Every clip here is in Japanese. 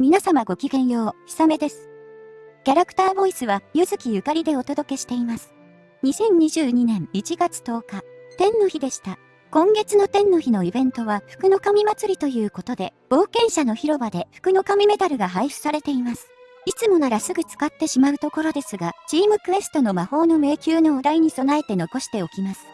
皆様ごきげんよう、ひさめです。キャラクターボイスは、ゆずきゆかりでお届けしています。2022年1月10日、天の日でした。今月の天の日のイベントは、福の神祭りということで、冒険者の広場で福の神メダルが配布されています。いつもならすぐ使ってしまうところですが、チームクエストの魔法の迷宮のお題に備えて残しておきます。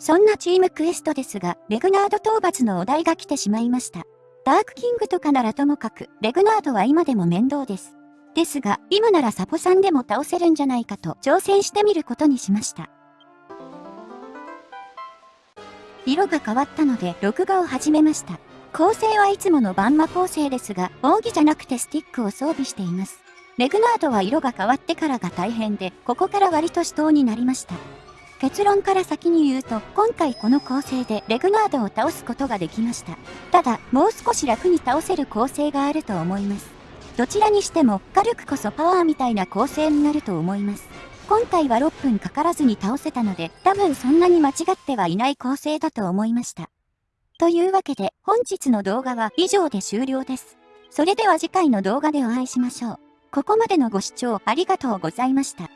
そんなチームクエストですが、レグナード討伐のお題が来てしまいました。ダークキングとかならともかく、レグナードは今でも面倒です。ですが、今ならサポさんでも倒せるんじゃないかと挑戦してみることにしました。色が変わったので、録画を始めました。構成はいつものバンマ構成ですが、扇じゃなくてスティックを装備しています。レグナードは色が変わってからが大変で、ここから割と死闘になりました。結論から先に言うと、今回この構成でレグナードを倒すことができました。ただ、もう少し楽に倒せる構成があると思います。どちらにしても、軽くこそパワーみたいな構成になると思います。今回は6分かからずに倒せたので、多分そんなに間違ってはいない構成だと思いました。というわけで、本日の動画は以上で終了です。それでは次回の動画でお会いしましょう。ここまでのご視聴ありがとうございました。